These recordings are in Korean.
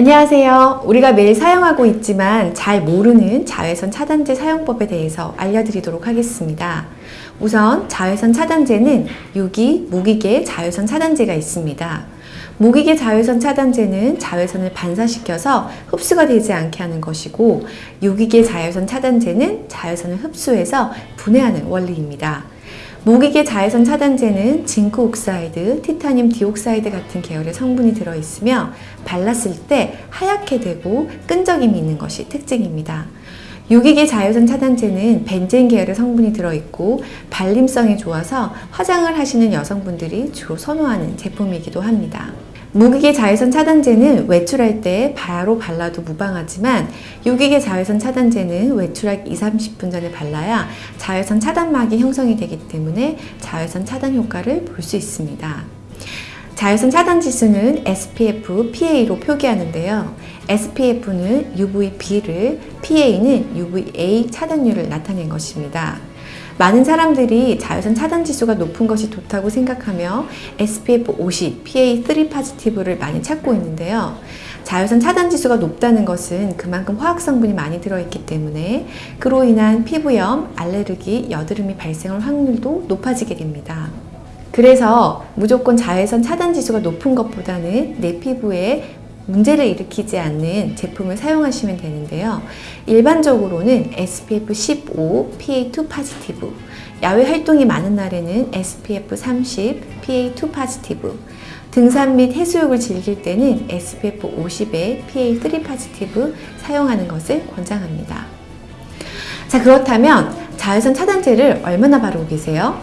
안녕하세요. 우리가 매일 사용하고 있지만 잘 모르는 자외선 차단제 사용법에 대해서 알려드리도록 하겠습니다. 우선 자외선 차단제는 유기, 무기계 자외선 차단제가 있습니다. 무기계 자외선 차단제는 자외선을 반사시켜서 흡수가 되지 않게 하는 것이고 유기계 자외선 차단제는 자외선을 흡수해서 분해하는 원리입니다. 무기계 자외선 차단제는 zinc oxide, titanium dioxide 같은 계열의 성분이 들어있으며 발랐을 때 하얗게 되고 끈적임이 있는 것이 특징입니다. 유기계 자외선 차단제는 벤젠 계열의 성분이 들어있고 발림성이 좋아서 화장을 하시는 여성분들이 주로 선호하는 제품이기도 합니다. 무기계 자외선 차단제는 외출할 때 바로 발라도 무방하지만 유기계 자외선 차단제는 외출하기 2, 30분 전에 발라야 자외선 차단막이 형성이 되기 때문에 자외선 차단 효과를 볼 수 있습니다. 자외선 차단 지수는 SPF, PA로 표기하는데요. SPF는 UVB를, PA는 UVA 차단율을 나타낸 것입니다. 많은 사람들이 자외선 차단 지수가 높은 것이 좋다고 생각하며 SPF 50, PA3 파지티브를 많이 찾고 있는데요. 자외선 차단 지수가 높다는 것은 그만큼 화학 성분이 많이 들어있기 때문에 그로 인한 피부염, 알레르기, 여드름이 발생할 확률도 높아지게 됩니다. 그래서 무조건 자외선 차단 지수가 높은 것보다는 내 피부에 문제를 일으키지 않는 제품을 사용하시면 되는데요. 일반적으로는 SPF 15, PA2 positive, 야외 활동이 많은 날에는 SPF 30, PA2 positive, 등산 및 해수욕을 즐길 때는 SPF 50에 PA3 positive 사용하는 것을 권장합니다. 자, 그렇다면 자외선 차단제를 얼마나 바르고 계세요?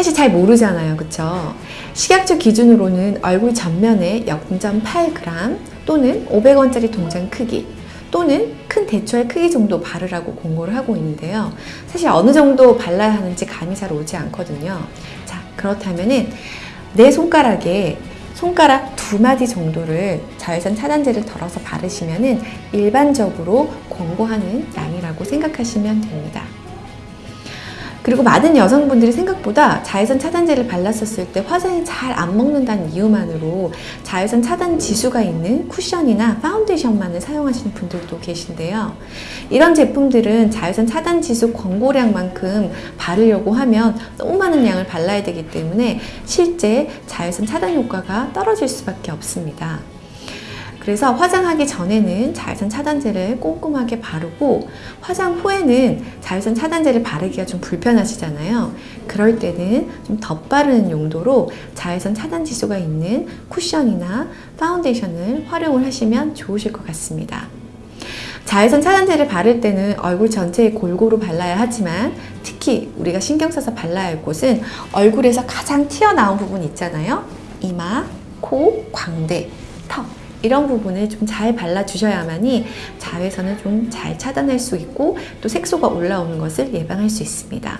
사실 잘 모르잖아요. 그쵸? 식약처 기준으로는 얼굴 전면에 0.8g 또는 500원짜리 동전 크기 또는 큰 대추알 크기 정도 바르라고 공고를 하고 있는데요. 사실 어느 정도 발라야 하는지 감이 잘 오지 않거든요. 자, 그렇다면은 내 손가락에 손가락 두 마디 정도를 자외선 차단제를 덜어서 바르시면 은 일반적으로 권고하는 양이라고 생각하시면 됩니다. 그리고 많은 여성분들이 생각보다 자외선 차단제를 발랐었을 때 화장이 잘 안 먹는다는 이유만으로 자외선 차단 지수가 있는 쿠션이나 파운데이션만을 사용하시는 분들도 계신데요. 이런 제품들은 자외선 차단 지수 권고량만큼 바르려고 하면 너무 많은 양을 발라야 되기 때문에 실제 자외선 차단 효과가 떨어질 수밖에 없습니다. 그래서 화장하기 전에는 자외선 차단제를 꼼꼼하게 바르고 화장 후에는 자외선 차단제를 바르기가 좀 불편하시잖아요. 그럴 때는 좀 덧바르는 용도로 자외선 차단 지수가 있는 쿠션이나 파운데이션을 활용을 하시면 좋으실 것 같습니다. 자외선 차단제를 바를 때는 얼굴 전체에 골고루 발라야 하지만 특히 우리가 신경 써서 발라야 할 곳은 얼굴에서 가장 튀어나온 부분 있잖아요. 이마, 코, 광대, 턱 이런 부분을 좀 잘 발라주셔야만이 자외선을 좀 잘 차단할 수 있고 또 색소가 올라오는 것을 예방할 수 있습니다.